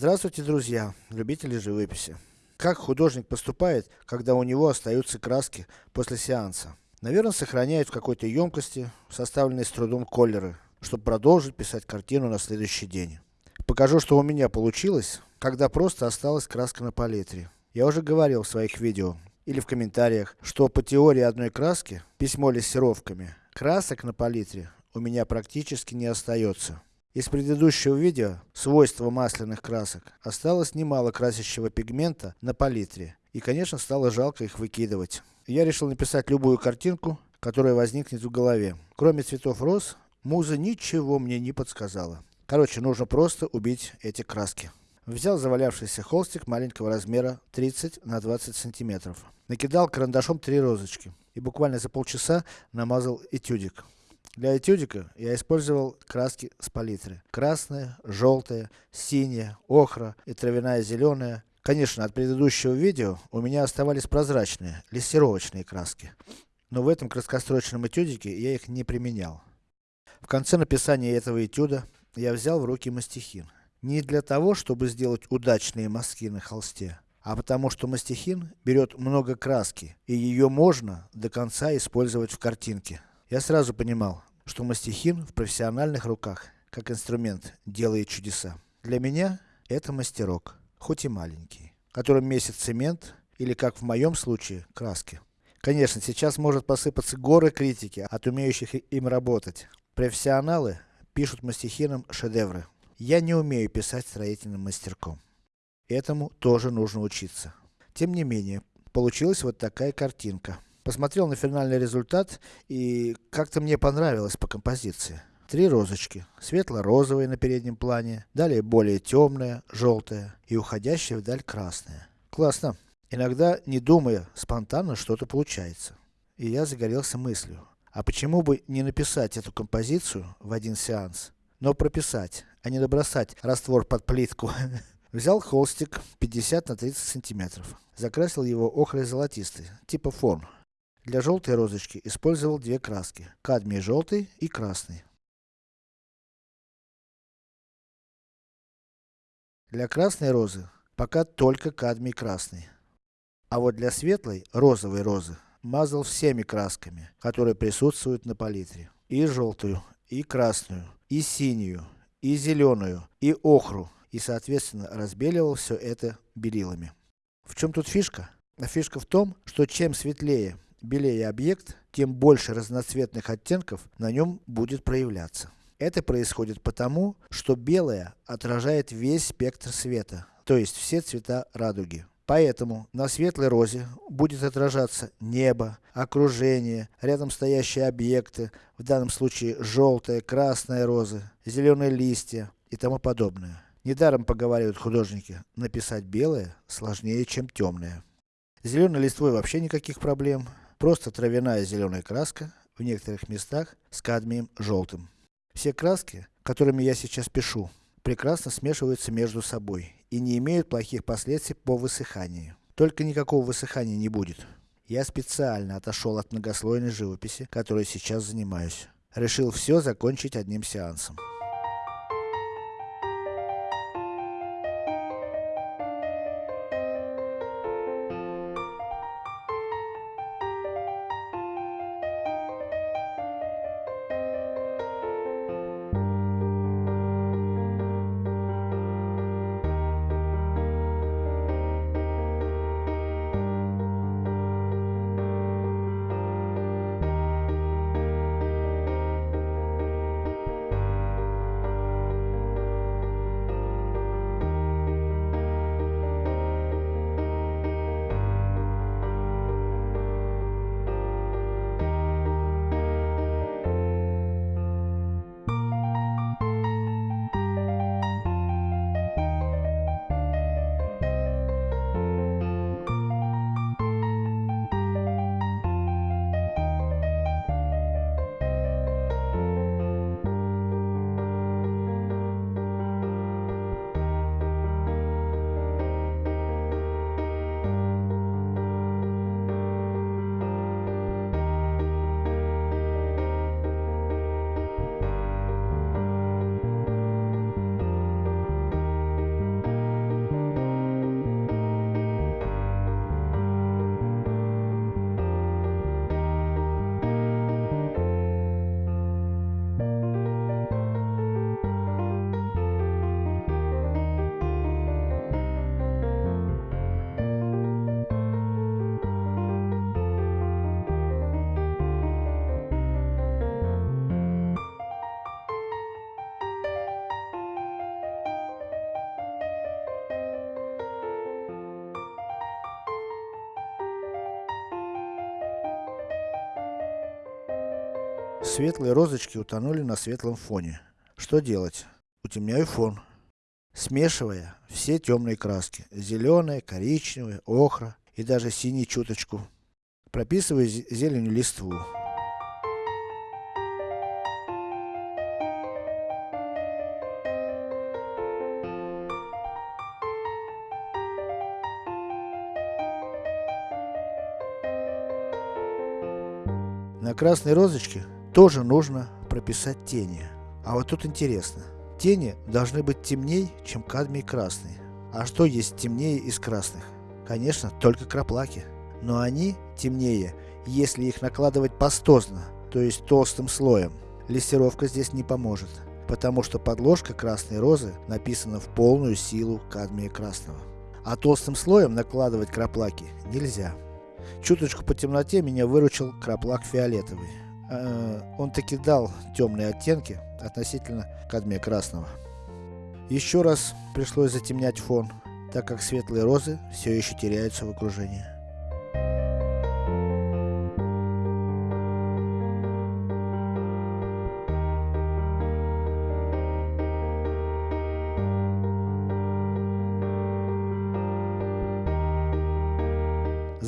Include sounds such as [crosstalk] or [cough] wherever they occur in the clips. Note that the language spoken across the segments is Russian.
Здравствуйте, друзья, любители живописи. Как художник поступает, когда у него остаются краски после сеанса? Наверное, сохраняет в какой-то емкости, составленной с трудом колеры, чтобы продолжить писать картину на следующий день. Покажу, что у меня получилось, когда просто осталась краска на палитре. Я уже говорил в своих видео, или в комментариях, что по теории одной краски, письмо лессировками, красок на палитре у меня практически не остается. Из предыдущего видео, свойства масляных красок, осталось немало красящего пигмента на палитре. И конечно стало жалко их выкидывать. Я решил написать любую картинку, которая возникнет в голове. Кроме цветов роз, муза ничего мне не подсказала. Короче, нужно просто убить эти краски. Взял завалявшийся холстик маленького размера 30 на 20 сантиметров. Накидал карандашом три розочки. И буквально за полчаса намазал этюдик. Для этюдика я использовал краски с палитры. Красная, желтая, синяя, охра и травяная зеленая. Конечно, от предыдущего видео у меня оставались прозрачные, лессировочные краски. Но в этом краскострочном этюдике я их не применял. В конце написания этого этюда, я взял в руки мастихин. Не для того, чтобы сделать удачные мазки на холсте, а потому что мастихин берет много краски, и ее можно до конца использовать в картинке. Я сразу понимал, что мастихин в профессиональных руках, как инструмент, делает чудеса. Для меня, это мастерок, хоть и маленький, которым месяц цемент, или как в моем случае, краски. Конечно, сейчас может посыпаться горы критики от умеющих им работать. Профессионалы пишут мастихином шедевры. Я не умею писать строительным мастерком. Этому тоже нужно учиться. Тем не менее, получилась вот такая картинка. Посмотрел на финальный результат, и как-то мне понравилось по композиции. Три розочки. Светло-розовые на переднем плане, далее более темная, желтая и уходящая вдаль красная. Классно. Иногда, не думая, спонтанно что-то получается. И я загорелся мыслью, а почему бы не написать эту композицию в один сеанс, но прописать, а не набросать раствор под плитку. [laughs] Взял холстик 50 на 30 сантиметров. Закрасил его охрой золотистой, типа фон. Для желтой розочки использовал две краски. Кадмий желтый и красный. Для красной розы, пока только кадмий красный. А вот для светлой, розовой розы, мазал всеми красками, которые присутствуют на палитре. И желтую, и красную, и синюю, и зеленую, и охру, и соответственно разбеливал все это белилами. В чем тут фишка? А фишка в том, что чем светлее, белее объект, тем больше разноцветных оттенков на нем будет проявляться. Это происходит потому, что белое отражает весь спектр света, то есть все цвета радуги. Поэтому на светлой розе будет отражаться небо, окружение, рядом стоящие объекты, в данном случае желтая, красная розы, зеленые листья и тому подобное. Недаром поговаривают художники, написать белое сложнее, чем темное. Зеленой листвой вообще никаких проблем, просто травяная зеленая краска, в некоторых местах с кадмием желтым. Все краски, которыми я сейчас пишу, прекрасно смешиваются между собой и не имеют плохих последствий по высыханию. Только никакого высыхания не будет. Я специально отошел от многослойной живописи, которой сейчас занимаюсь. Решил все закончить одним сеансом. Светлые розочки утонули на светлом фоне. Что делать? Утемняю фон. Смешивая все темные краски. Зеленая, коричневая, охра и даже синий чуточку. Прописываю зеленью листву. На красной розочке тоже нужно прописать тени. А вот тут интересно. Тени должны быть темней, чем кадмий красный. А что есть темнее из красных? Конечно, только краплаки. Но они темнее, если их накладывать пастозно, то есть толстым слоем. Лессировка здесь не поможет, потому что подложка красной розы написана в полную силу кадмия красного. А толстым слоем накладывать краплаки нельзя. Чуточку по темноте меня выручил краплак фиолетовый. Э, он таки дал темные оттенки относительно кадмия красного. Еще раз пришлось затемнять фон, так как светлые розы все еще теряются в окружении.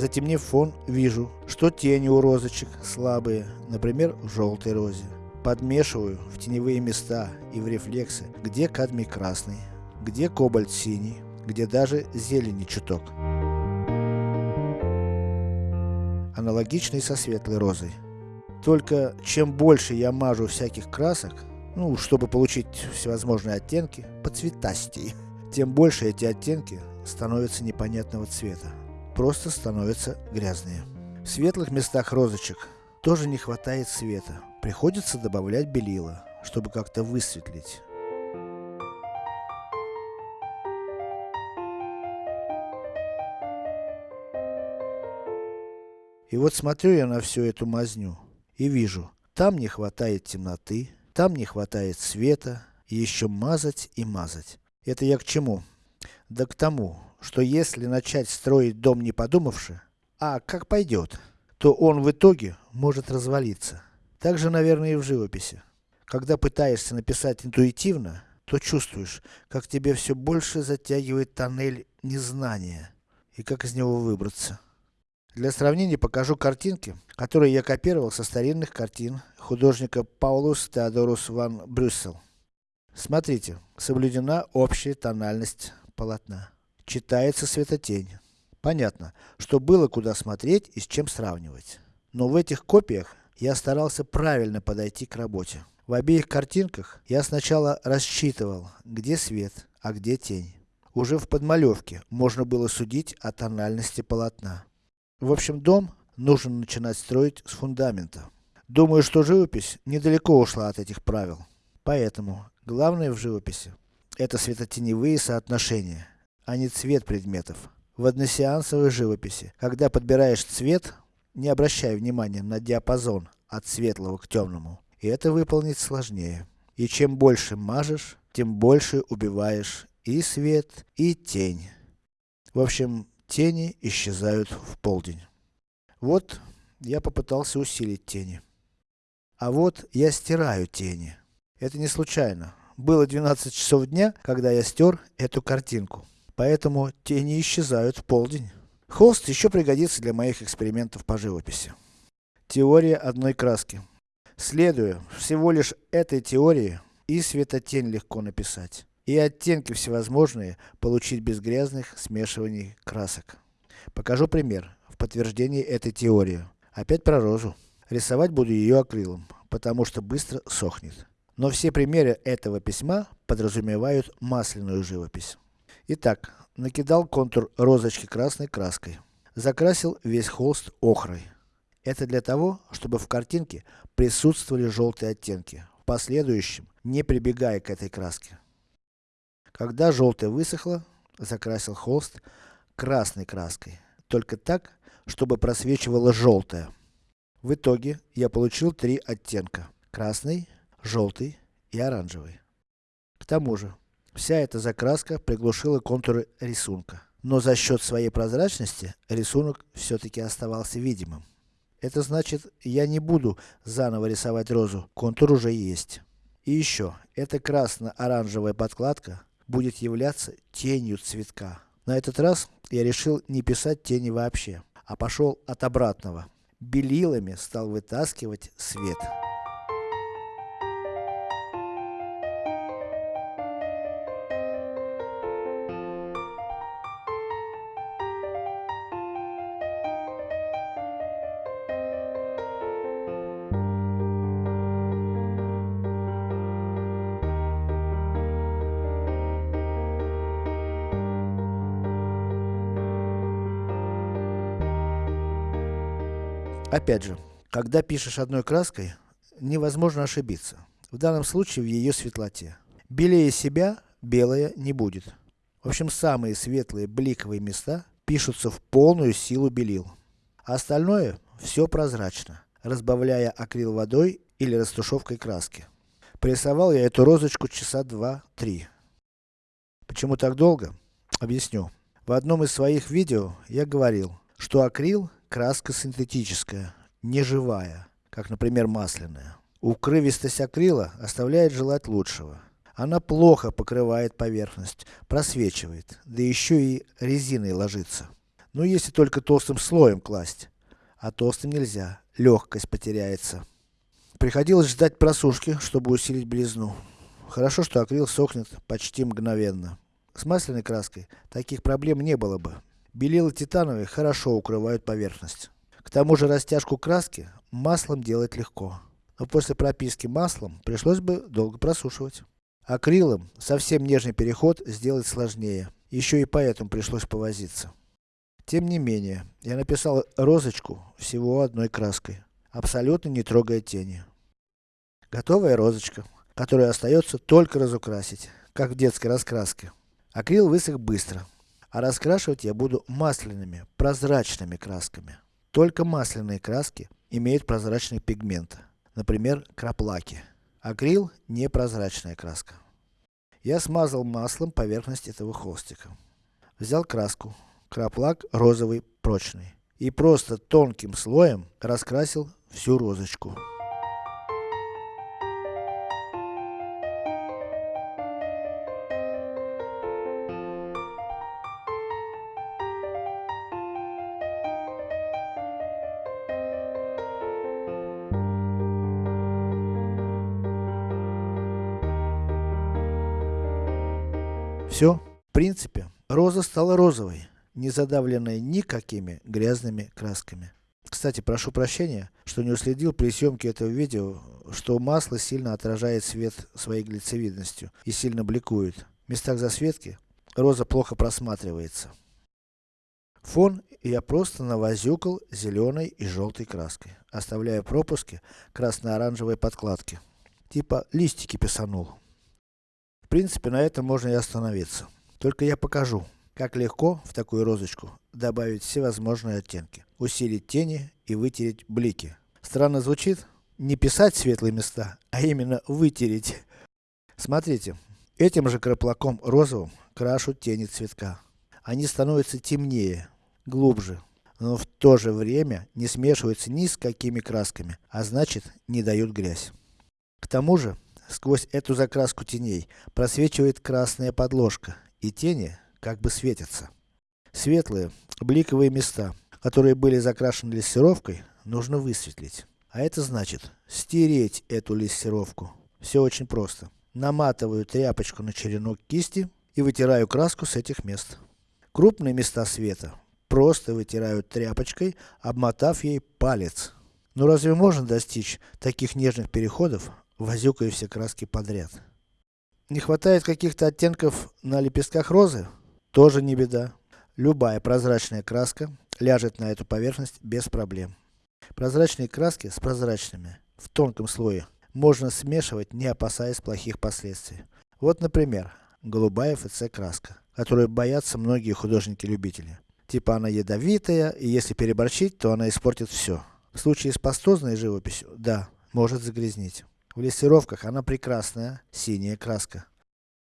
Затемнив фон, вижу, что тени у розочек слабые, например, в желтой розе. Подмешиваю в теневые места и в рефлексы, где кадмий красный, где кобальт синий, где даже зелени чуток. Аналогично и со светлой розой. Только чем больше я мажу всяких красок, ну, чтобы получить всевозможные оттенки, по цветастей, [laughs] тем больше эти оттенки становятся непонятного цвета просто становятся грязные. В светлых местах розочек тоже не хватает света. Приходится добавлять белила, чтобы как-то высветлить. И вот смотрю я на всю эту мазню и вижу, там не хватает темноты, там не хватает света, и еще мазать и мазать. Это я к чему? Да к тому, что если начать строить дом не подумавши, а как пойдет, то он в итоге может развалиться. Так же, наверное, и в живописи. Когда пытаешься написать интуитивно, то чувствуешь, как тебе все больше затягивает тоннель незнания, и как из него выбраться. Для сравнения покажу картинки, которые я копировал со старинных картин художника Паулус Теодорус ван Брюссел. Смотрите, соблюдена общая тональность полотна читается светотень. Понятно, что было куда смотреть и с чем сравнивать. Но в этих копиях я старался правильно подойти к работе. В обеих картинках я сначала рассчитывал, где свет, а где тень. Уже в подмалевке можно было судить о тональности полотна. В общем, дом нужно начинать строить с фундамента. Думаю, что живопись недалеко ушла от этих правил. Поэтому, главное в живописи, это светотеневые соотношения а не цвет предметов. В односеансовой живописи, когда подбираешь цвет, не обращай внимания на диапазон от светлого к темному. И это выполнить сложнее. И чем больше мажешь, тем больше убиваешь и свет, и тень. В общем, тени исчезают в полдень. Вот, я попытался усилить тени. А вот, я стираю тени. Это не случайно. Было 12 часов дня, когда я стер эту картинку поэтому тени исчезают в полдень. Холст еще пригодится для моих экспериментов по живописи. Теория одной краски. Следуя всего лишь этой теории, и светотень легко написать, и оттенки всевозможные получить без грязных смешиваний красок. Покажу пример, в подтверждении этой теории. Опять про розу. Рисовать буду ее акрилом, потому что быстро сохнет. Но все примеры этого письма подразумевают масляную живопись. Итак, накидал контур розочки красной краской. Закрасил весь холст охрой. Это для того, чтобы в картинке присутствовали желтые оттенки, в последующем не прибегая к этой краске. Когда желтое высохло, закрасил холст красной краской, только так, чтобы просвечивало желтое. В итоге, я получил три оттенка. Красный, желтый и оранжевый. К тому же, Вся эта закраска приглушила контуры рисунка. Но за счет своей прозрачности, рисунок все-таки оставался видимым. Это значит, я не буду заново рисовать розу, контур уже есть. И еще, эта красно-оранжевая подкладка будет являться тенью цветка. На этот раз я решил не писать тени вообще, а пошел от обратного. Белилами стал вытаскивать свет. Опять же, когда пишешь одной краской, невозможно ошибиться. В данном случае в ее светлоте. Белее себя, белая не будет. В общем, самые светлые бликовые места пишутся в полную силу белил. А остальное, все прозрачно, разбавляя акрил водой или растушевкой краски. Порисовал я эту розочку часа два-три. Почему так долго? Объясню. В одном из своих видео я говорил, что акрил краска синтетическая, не живая, как например масляная. Укрывистость акрила оставляет желать лучшего. Она плохо покрывает поверхность, просвечивает, да еще и резиной ложится. Ну если только толстым слоем класть. А толстым нельзя, легкость потеряется. Приходилось ждать просушки, чтобы усилить белизну. Хорошо, что акрил сохнет почти мгновенно. С масляной краской таких проблем не было бы. Белила титановые хорошо укрывают поверхность. К тому же растяжку краски маслом делать легко. Но после прописки маслом пришлось бы долго просушивать. Акрилом совсем нежный переход сделать сложнее. Еще и поэтому пришлось повозиться. Тем не менее, я написал розочку всего одной краской, абсолютно не трогая тени. Готовая розочка, которую остается только разукрасить, как в детской раскраске. Акрил высох быстро, а раскрашивать я буду масляными, прозрачными красками. Только масляные краски имеют прозрачный пигмент, например, краплаки. Акрил не прозрачная краска. Я смазал маслом поверхность этого холстика. Взял краску, краплак розовый, прочный. И просто тонким слоем раскрасил всю розочку. Все. В принципе, роза стала розовой, не задавленной никакими грязными красками. Кстати, прошу прощения, что не уследил при съемке этого видео, что масло сильно отражает свет своей глицевидностью и сильно бликует. В местах засветки роза плохо просматривается. Фон я просто навозюкал зеленой и желтой краской, оставляя пропуски красно-оранжевой подкладки. Типа листики писанул. Принципе, на этом можно и остановиться. Только я покажу, как легко в такую розочку добавить всевозможные оттенки, усилить тени и вытереть блики. Странно звучит? Не писать светлые места, а именно вытереть. Смотрите, этим же краплаком розовым крашу тени цветка. Они становятся темнее, глубже, но в то же время не смешиваются ни с какими красками, а значит не дают грязь. К тому же, Сквозь эту закраску теней просвечивает красная подложка, и тени как бы светятся. Светлые, бликовые места, которые были закрашены лессировкой, нужно высветлить. А это значит, стереть эту лессировку. Все очень просто. Наматываю тряпочку на черенок кисти и вытираю краску с этих мест. Крупные места света просто вытираю тряпочкой, обмотав ей палец. Но разве можно достичь таких нежных переходов возюкаю все краски подряд. Не хватает каких-то оттенков на лепестках розы? Тоже не беда. Любая прозрачная краска ляжет на эту поверхность без проблем. Прозрачные краски с прозрачными, в тонком слое, можно смешивать, не опасаясь плохих последствий. Вот, например, голубая ФЦ краска, которую боятся многие художники-любители. Типа она ядовитая, и если переборчить, то она испортит все. В случае с пастозной живописью, да, может загрязнить. В лессировках она прекрасная, синяя краска.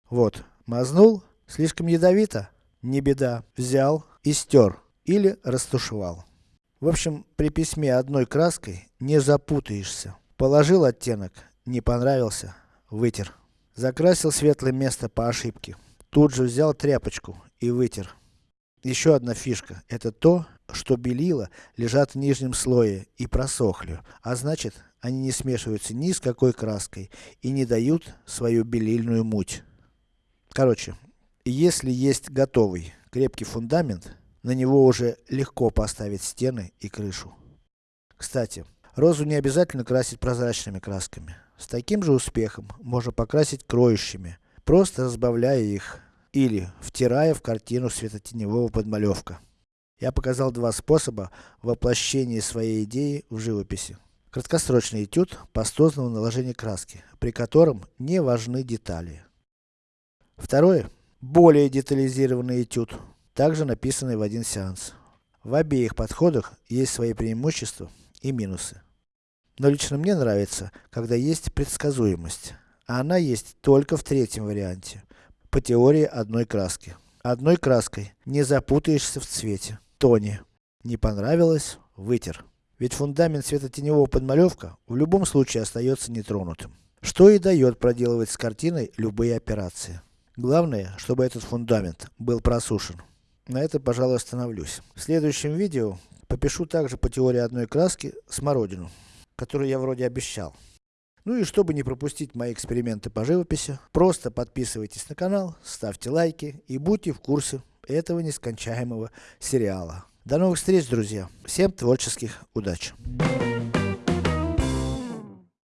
Вот, мазнул, слишком ядовито? Не беда, взял и стер, или растушевал. В общем, при письме одной краской не запутаешься. Положил оттенок, не понравился, вытер. Закрасил светлое место по ошибке. Тут же взял тряпочку и вытер. Еще одна фишка, это то, что белила лежат в нижнем слое и просохли, а значит, они не смешиваются ни с какой краской и не дают свою белильную муть. Короче, если есть готовый, крепкий фундамент, на него уже легко поставить стены и крышу. Кстати, розу не обязательно красить прозрачными красками. С таким же успехом можно покрасить кроющими, просто разбавляя их, или втирая в картину светотеневого подмалевка. Я показал два способа воплощения своей идеи в живописи. Краткосрочный этюд пастозного наложения краски, при котором не важны детали. Второе, более детализированный этюд, также написанный в один сеанс. В обеих подходах есть свои преимущества и минусы. Но лично мне нравится, когда есть предсказуемость. А она есть только в третьем варианте, по теории одной краски. Одной краской не запутаешься в цвете, тоне. Не понравилось, вытер. Ведь фундамент светотеневого подмалевка в любом случае остается нетронутым. Что и дает проделывать с картиной любые операции. Главное, чтобы этот фундамент был просушен. На этом, пожалуй, остановлюсь. В следующем видео попишу также по теории одной краски смородину, которую я вроде обещал. Ну и чтобы не пропустить мои эксперименты по живописи, просто подписывайтесь на канал, ставьте лайки и будьте в курсе этого нескончаемого сериала. До новых встреч, друзья! Всем творческих удач!